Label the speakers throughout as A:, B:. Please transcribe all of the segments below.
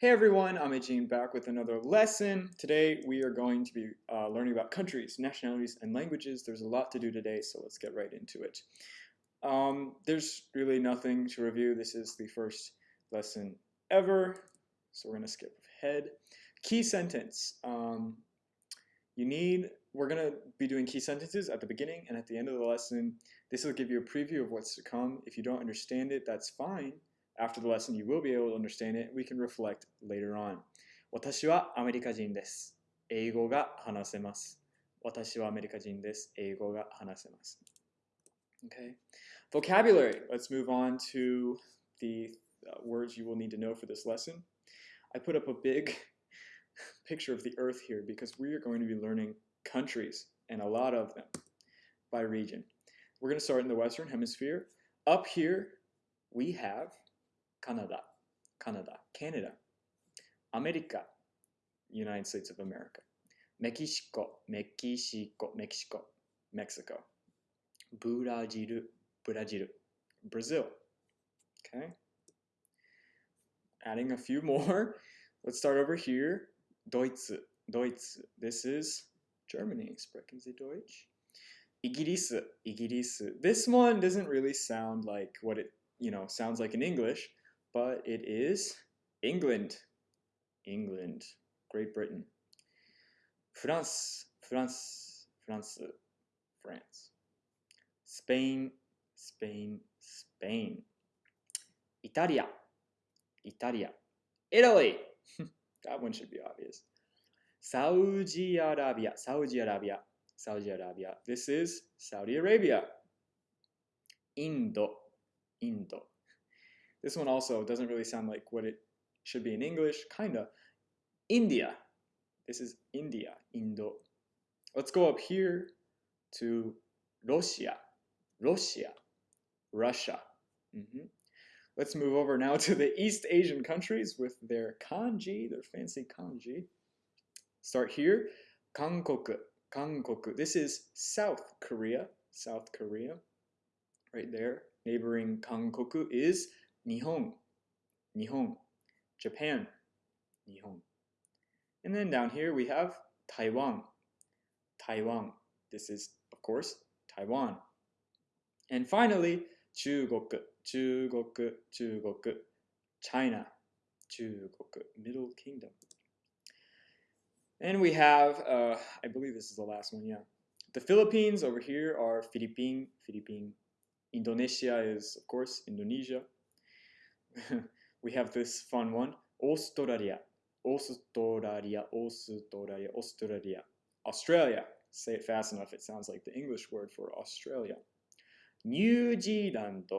A: Hey everyone, I'm Eugene back with another lesson. Today we are going to be uh, learning about countries, nationalities, and languages. There's a lot to do today, so let's get right into it. Um, there's really nothing to review. This is the first lesson ever, so we're going to skip ahead. Key sentence. Um, you need, we're going to be doing key sentences at the beginning and at the end of the lesson. This will give you a preview of what's to come. If you don't understand it, that's fine. After the lesson, you will be able to understand it. We can reflect later on. 私はアメリカ人です。英語が話せます。私はアメリカ人です。英語が話せます。Okay. Vocabulary. Let's move on to the uh, words you will need to know for this lesson. I put up a big picture of the earth here because we are going to be learning countries and a lot of them by region. We're going to start in the Western Hemisphere. Up here, we have Canada, Canada, Canada, America, United States of America, Mexico, Mexico, Mexico, Mexico, Brazil, Brazil, Brazil. Okay. Adding a few more. Let's start over here. Deutsch, Deutsch. This is Germany. Sprechen Sie Deutsch? Igiris, Igiris. This one doesn't really sound like what it, you know, sounds like in English but it is England. England. Great Britain. France. France. France. France. Spain. Spain. Spain. Italia. Italia. Italy. that one should be obvious. Saudi Arabia. Saudi Arabia. Saudi Arabia. This is Saudi Arabia. Indo. Indo. This one also doesn't really sound like what it should be in English, kinda. India. This is India, Indo. Let's go up here to Russia, Russia, Russia. Mm -hmm. Let's move over now to the East Asian countries with their kanji, their fancy kanji. Start here, Kankoku, Kankoku. This is South Korea, South Korea, right there. Neighboring Kankoku is Nihon, Nihon, Japan, Nihon. And then down here we have Taiwan, Taiwan. This is, of course, Taiwan. And finally, 中国, 中国, 中国, China, 中国, Middle Kingdom. And we have, uh, I believe this is the last one, yeah. The Philippines over here are Philippine, Philippine. Indonesia is, of course, Indonesia. we have this fun one. Australia. Australia. Australia. Australia. Australia. Say it fast enough. It sounds like the English word for Australia. New Zealand.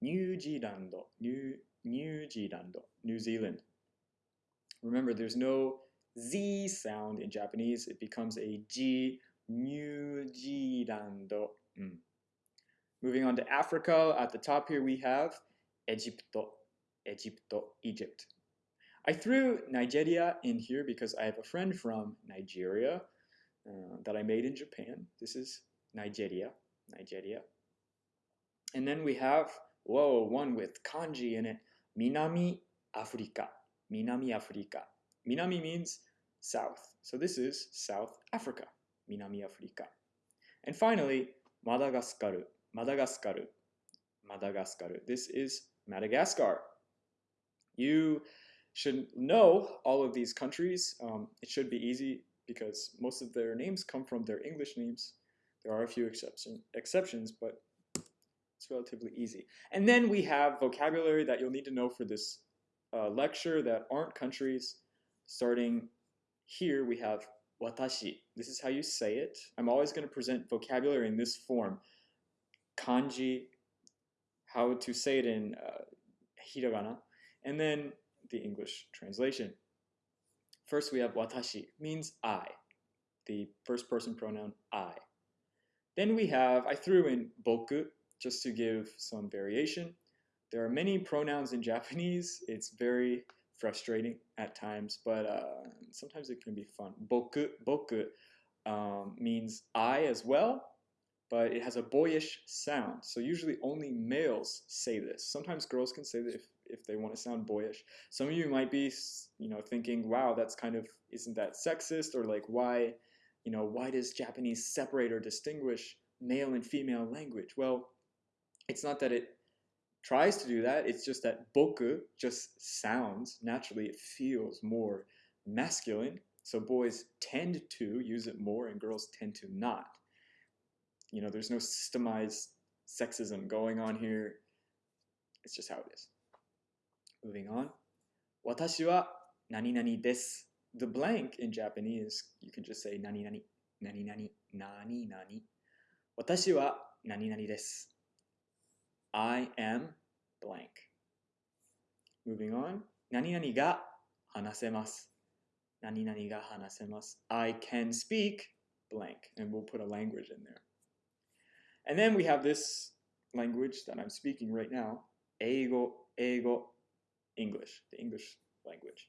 A: New Zealand. New New Zealand. New Zealand. Remember, there's no Z sound in Japanese. It becomes a G. New Zealand. Mm. Moving on to Africa, at the top here we have Egypt. Egypt, Egypt. I threw Nigeria in here because I have a friend from Nigeria uh, that I made in Japan. This is Nigeria, Nigeria. And then we have, whoa, one with kanji in it, Minami Africa, Minami Africa. Minami means south. So this is South Africa, Minami Africa. And finally, Madagascar, Madagascar, Madagascar. This is Madagascar. You should know all of these countries. Um, it should be easy because most of their names come from their English names. There are a few exception, exceptions, but it's relatively easy. And then we have vocabulary that you'll need to know for this uh, lecture that aren't countries. Starting here, we have watashi. This is how you say it. I'm always going to present vocabulary in this form. Kanji, how to say it in uh, hiragana, and then the English translation. First we have watashi, means I, the first person pronoun I. Then we have, I threw in boku, just to give some variation. There are many pronouns in Japanese. It's very frustrating at times, but uh, sometimes it can be fun. Boku, boku um, means I as well, but it has a boyish sound. So usually only males say this. Sometimes girls can say that if if they want to sound boyish. Some of you might be, you know, thinking, "Wow, that's kind of isn't that sexist?" Or like, "Why, you know, why does Japanese separate or distinguish male and female language?" Well, it's not that it tries to do that. It's just that boku just sounds naturally. It feels more masculine. So boys tend to use it more and girls tend to not. You know, there's no systemized sexism going on here. It's just how it is. Moving on. Watashi wa. The blank in Japanese, you can just say nani nani, nani nani, nani nani. Watashi wa nani nani. I am blank. Moving on. Nani nani ga hanasemasu. Nani nani ga hanasemasu. I can speak blank. And we'll put a language in there. And then we have this language that I'm speaking right now. Eigo, eigo, English, the English language.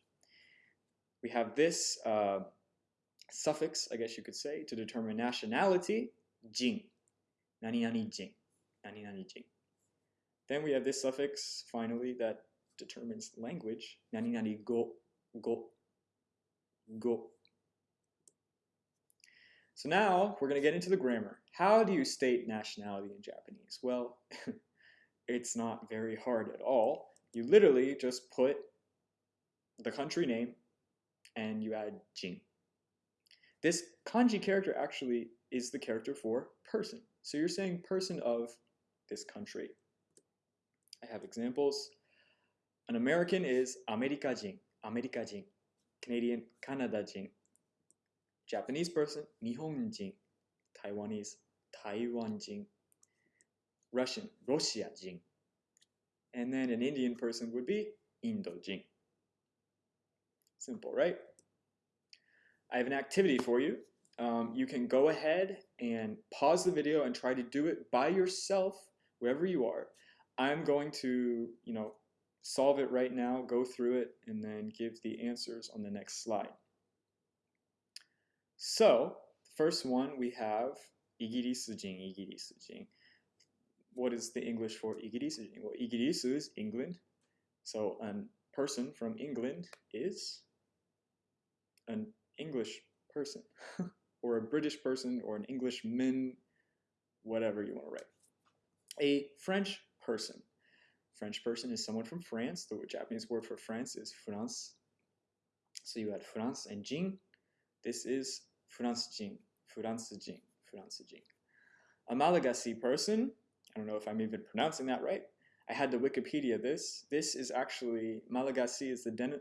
A: We have this uh, suffix, I guess you could say, to determine nationality, jin. Nani nani jin. Nani nani jin. Then we have this suffix, finally, that determines language. Nani nani go, go, go. So now we're going to get into the grammar. How do you state nationality in Japanese? Well, it's not very hard at all. You literally just put the country name and you add jin. This kanji character actually is the character for person. So you're saying person of this country. I have examples. An American is America jin, America jin. Canadian, Canada jin. Japanese person, Nihon jin. Taiwanese, Taiwan jin. Russian, Russia jin. And then an Indian person would be Indo jin. Simple, right? I have an activity for you. Um, you can go ahead and pause the video and try to do it by yourself wherever you are. I'm going to, you know, solve it right now, go through it, and then give the answers on the next slide. So, first one we have Igirisujin, Igirisujin. What is the English for Igirisujin? Well, Igirisu is England. So, a person from England is an English person, or a British person, or an Englishman, whatever you want to write. A French person. French person is someone from France. The Japanese word for France is France. So you add France and Jin. This is France Jin. France Jin. France Jin. A Malagasy person, I don't know if I'm even pronouncing that right. I had to Wikipedia this. This is actually, Malagasy is the den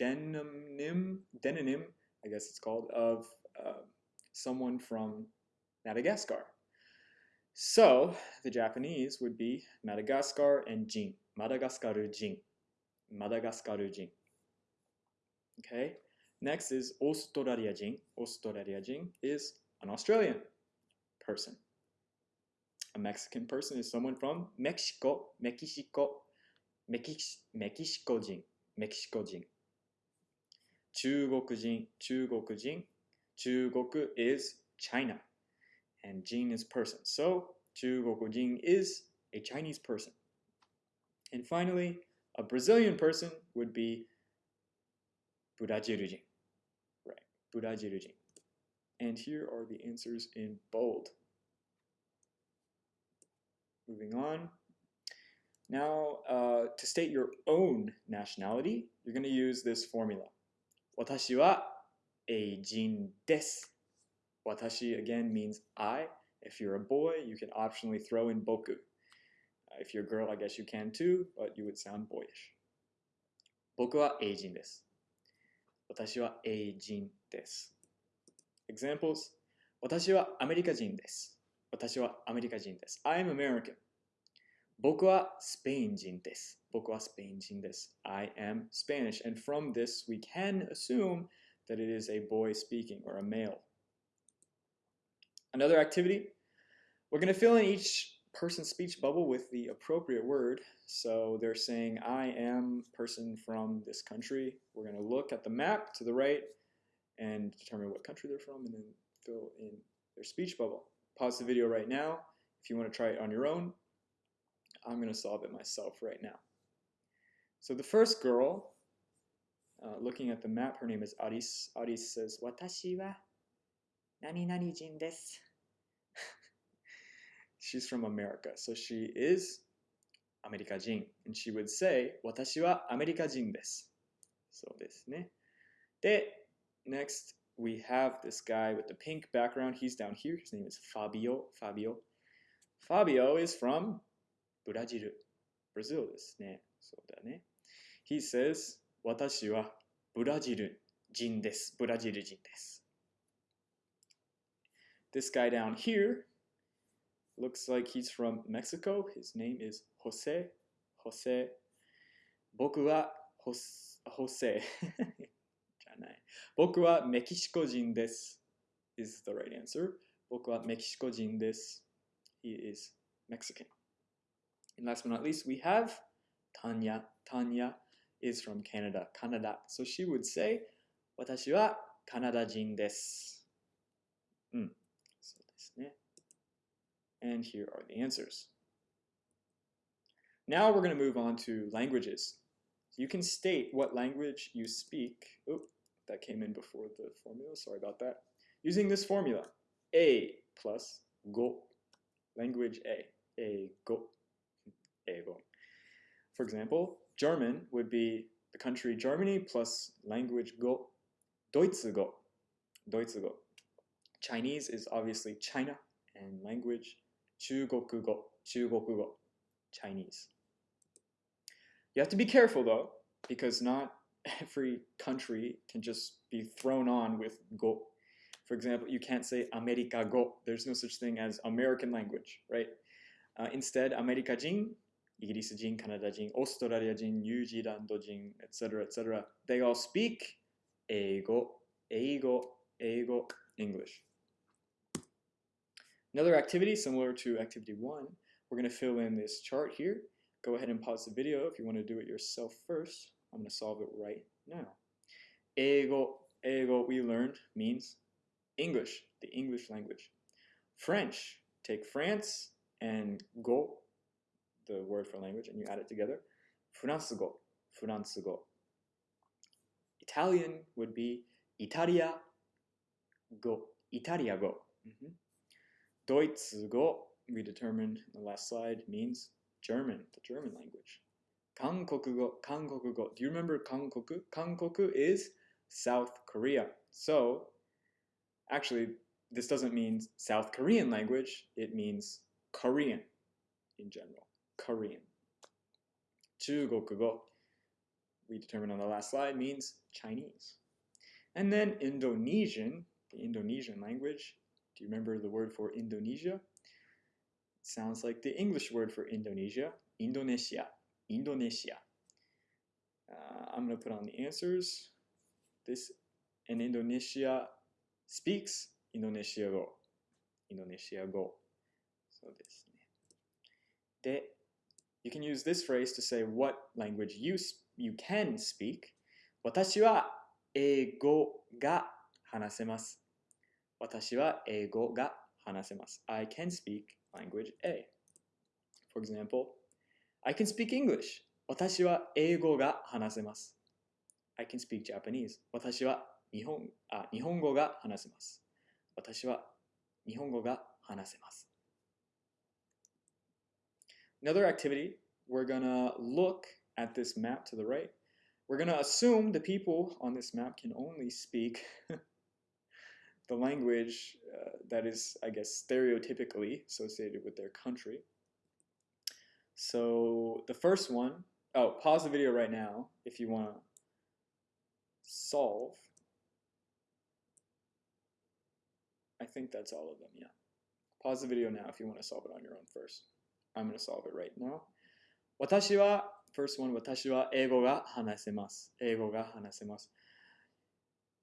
A: demonym, demonym, I guess it's called, of uh, someone from Madagascar. So the Japanese would be Madagascar and Jin. Madagascar Jin. Madagascar Jin. Okay. Next is Australia Jin. Australia Jin is an Australian person a Mexican person is someone from Mexico, Mexico, Mexico, Mexico 人, Mexico 人. Chugoku is China, and Jin is person. So Chugoku is a Chinese person. And finally, a Brazilian person would be Brazilian, Right, Brazilian, And here are the answers in bold. Moving on. Now, uh, to state your own nationality, you're going to use this formula. 私はエイジンです。Watashi again means I. If you're a boy, you can optionally throw in boku. Uh, if you're a girl, I guess you can too, but you would sound boyish. 僕はエイジンです。私はエイジンです。Examples 私はアメリカ人です。 私はアメリカ人です。I'm American. 僕はスペイン人です。僕はスペイン人です。I am Spanish. And from this, we can assume that it is a boy speaking or a male. Another activity, we're going to fill in each person's speech bubble with the appropriate word. So they're saying, I am person from this country. We're going to look at the map to the right and determine what country they're from and then fill in their speech bubble. pause the video right now. If you want to try it on your own, I'm going to solve it myself right now. So the first girl, uh, looking at the map, her name is Aris. Aris says, Watashi wa nani nani jin desu. She's from America, so she is America jin. And she would say, Watashi wa America jin desu. So this, ne? De, next we have this guy with the pink background. He's down here. His name is Fabio. Fabio. Fabio is from ブラジル。Brazil ですね。そうだね。He says, 私はブラジル人です。ブラジル人です。This guy down here looks like he's from Mexico. His name is Jose. Jose. 僕はホス Jose. じゃない。僕はメキシコ人です。is the right answer. 僕はメキシコ人です。He is Mexican. And last but not least, we have Tanya. Tanya is from Canada. Canada. So she would say, 私はカナダ人です。うん。そうですね。And here are the answers. Now we're going to move on to languages. You can state what language you speak. Oh, that came in before the formula, sorry about that. Using this formula, A plus go, language A, A go, A go. For example, German would be the country Germany plus language go, Deutsche go, Deutsche go. Chinese is obviously China and language 중국어, Chinese. You have to be careful though, because not every country can just be thrown on with go. For example, you can't say America go. There's no such thing as American language, right? Uh, instead, America jin, English jin, Canada jin, Australia jin, New Zealand jin, etc., etc. They all speak eigo, eigo, eigo English. Another activity similar to activity one, we're going to fill in this chart here. Go ahead and pause the video if you want to do it yourself first. I'm going to solve it right now. Eigo, eigo, we learned means English, the English language. French, take France and go, the word for language, and you add it together. Fransego, Fransego. Italian would be Italia go, Italia go. Mhm. Deutsche-go, we determined in the last slide, means German, the German language. Kankoku-go, Kankoku-go. Do you remember Kankoku? Kankoku is South Korea. So, actually, this doesn't mean South Korean language, it means Korean in general. Korean. Chugoku-go, we determined on the last slide, means Chinese. And then Indonesian, the Indonesian language, do you remember the word for Indonesia? It sounds like the English word for Indonesia, Indonesia, Indonesia. Uh, I'm going to put on the answers. This in Indonesia speaks Indonesia go. Indonesia go. So this. で you can use this phrase to say what language you, s- you can speak. 私は英語が話せます。私は英語が話せます。I can speak language A. For example, I can speak English. 私は英語が話せます。I can speak Japanese. 私は日本あ日本語が話せます。私は日本語が話せます。Another activity, we're gonna look at this map to the right. We're gonna assume the people on this map can only speak the language uh, that is, I guess, stereotypically associated with their country. So the first one, oh, pause the video right now if you want to solve. I think that's all of them, yeah. Pause the video now if you want to solve it on your own first. I'm going to solve it right now. 私は first one 私は英語が話せます。英語が話せます。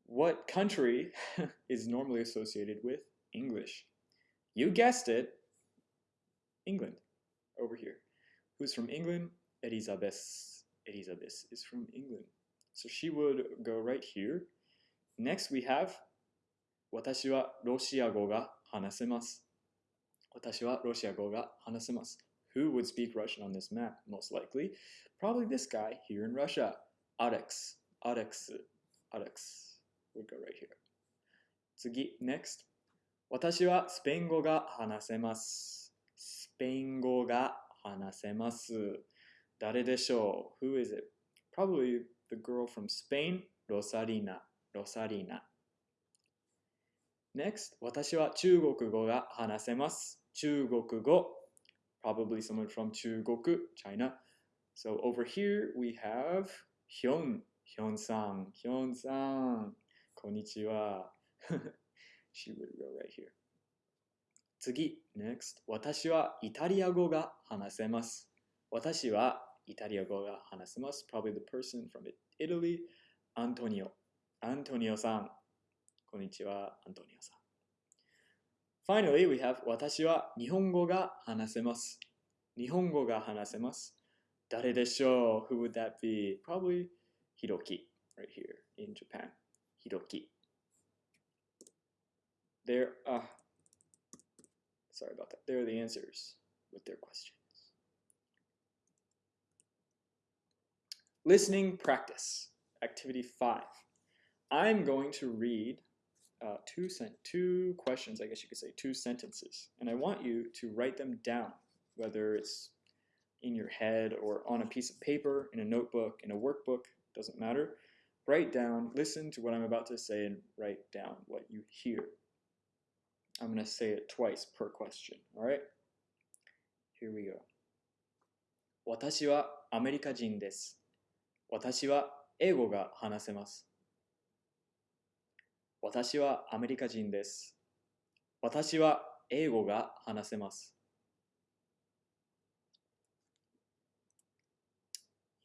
A: What country is normally associated with English? You guessed it. England. Over here. Who's from England? Elizabeth. Elizabeth is from England. So she would go right here. Next we have 私はロシア語が話せます。私はロシア語が話せます。 Who would speak Russian on this map? Most likely, probably this guy here in Russia. Alex. Alex. Alex would go right here. 次、next. 私はスペイン語が話せます。スペイン語が 話せます。誰でしょう ?Who is it? Probably the girl from Spain, Rosarina. Rosarina. Next, 私は中国語が話せます。中国語。Probably someone from 中国, China. So over here we have Hyun. Hyun-san. Hyun-san. こんにちは。she would go right here. 次、next. 私はイタリア語が話せます。私はイタリア語が話せます。Probably the person from Italy, Antonio. Antonio さん。こんにちは、アントニオさん。Finally, we have 私は日本語が話せます。日本語が話せます。誰でしょう ?Who would that be? Probably Hiroki, right here in Japan. Hiroki. There, uh, sorry about that. There are the answers with their questions. Listening practice, activity five. I'm going to read uh, two, two questions, I guess you could say, two sentences, and I want you to write them down, whether it's in your head or on a piece of paper, in a notebook, in a workbook, doesn't matter. Write down, listen to what I'm about to say, and write down what you hear. I'm going to say it twice per question, all right? Here we go. 私はアメリカ人です。私は英語が話せます。私はアメリカ人です。私は英語が話せます。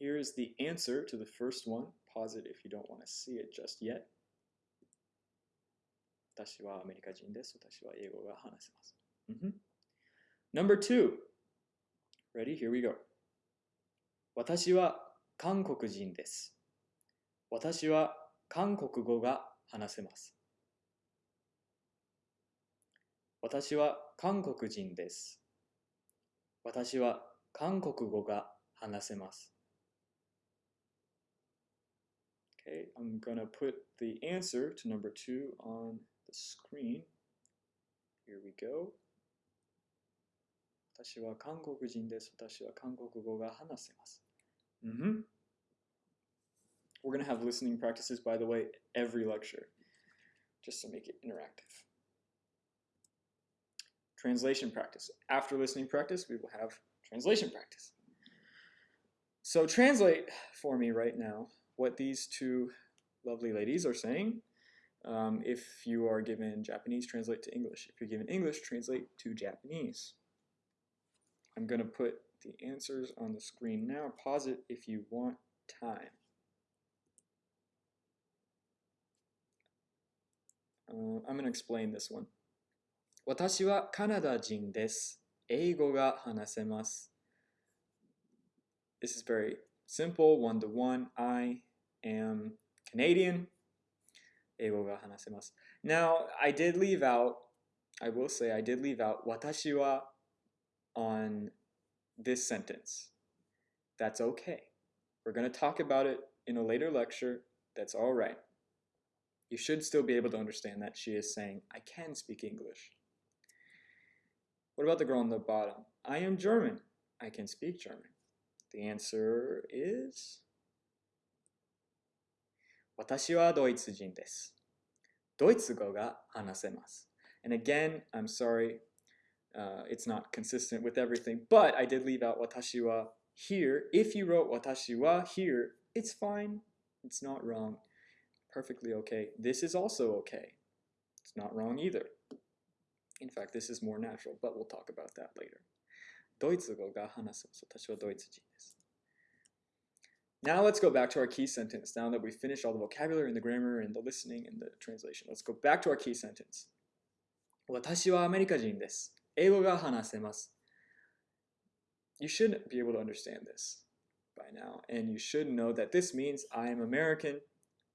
A: Here's the answer to the first one. Pause it if you don't want to see it just yet. 私はアメリカ人です。私は英語が話せます。Mm-hmm. Number two. Ready? Here we go. 私は韓国人です。私は韓国語が話せます。私は韓国人です。私は韓国語が話せます。Okay, I'm gonna put the answer to number two on the screen. Here we go. 私は韓国人です。私は韓国語が話せます。Mm-hmm. We're going to have listening practices, by the way, every lecture, just to make it interactive. Translation practice. After listening practice, we will have translation practice. So, translate for me right now what these two lovely ladies are saying. Um, if you are given Japanese, translate to English. If you're given English, translate to Japanese. I'm going to put the answers on the screen now. Pause it if you want time. Uh, I'm going to explain this one. 私はカナダ人です。英語が話せます。This is very simple, one to one. I am Canadian. 英語が話せます。Now, I did leave out, I will say, I did leave out 私は on this sentence. That's okay. We're going to talk about it in a later lecture. That's all right. You should still be able to understand that she is saying, I can speak English. What about the girl on the bottom? I am German. I can speak German. The answer is 私はドイツ人です。ドイツ語が話せます。And again, I'm sorry, uh, it's not consistent with everything, but I did leave out 私は here. If you wrote 私は here, it's fine. It's not wrong. Perfectly okay. This is also okay. It's not wrong either. In fact, this is more natural, but we'll talk about that later. ドイツ語が話せます。私はドイツ人です。 Now let's go back to our key sentence. Now that we've finished all the vocabulary and the grammar and the listening and the translation, let's go back to our key sentence. 私はアメリカ人です。英語が話せます。You should be able to understand this by now, and you should know that this means I am American,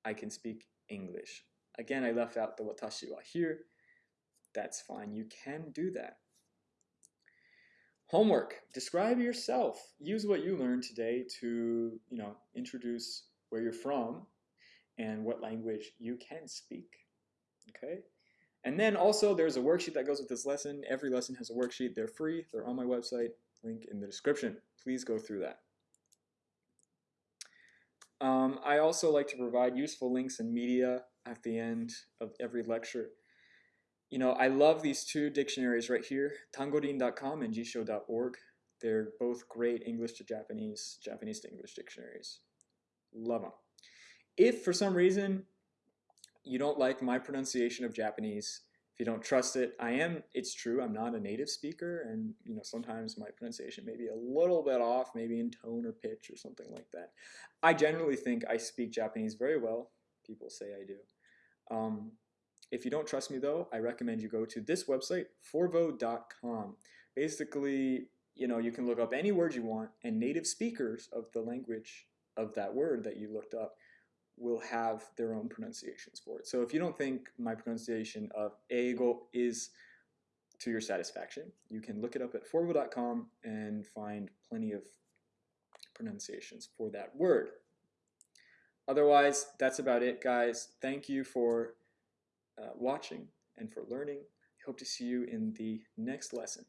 A: I can speak English. Again, I left out the watashi wa here. That's fine, you can do that. Homework. Describe yourself. Use what you learned today to, you know, introduce where you're from and what language you can speak. Okay? And then also there's a worksheet that goes with this lesson. Every lesson has a worksheet. They're free. They're on my website. Link in the description. Please go through that. Um, I also like to provide useful links and media at the end of every lecture. You know, I love these two dictionaries right here, tangorin.com and jisho.org. They're both great English to Japanese, Japanese to English dictionaries. Love them. If for some reason you don't like my pronunciation of Japanese, if you don't trust it, I am, it's true, I'm not a native speaker, and you know, sometimes my pronunciation may be a little bit off, maybe in tone or pitch or something like that. I generally think I speak Japanese very well. People say I do. Um, if you don't trust me though, I recommend you go to this website, forvo.com. Basically, you know, you can look up any word you want, and native speakers of the language of that word that you looked up will have their own pronunciations for it. So if you don't think my pronunciation of eigo is to your satisfaction, you can look it up at forvo.com and find plenty of pronunciations for that word. Otherwise, that's about it, guys. Thank you for uh, watching and for learning. Hope to see you in the next lesson.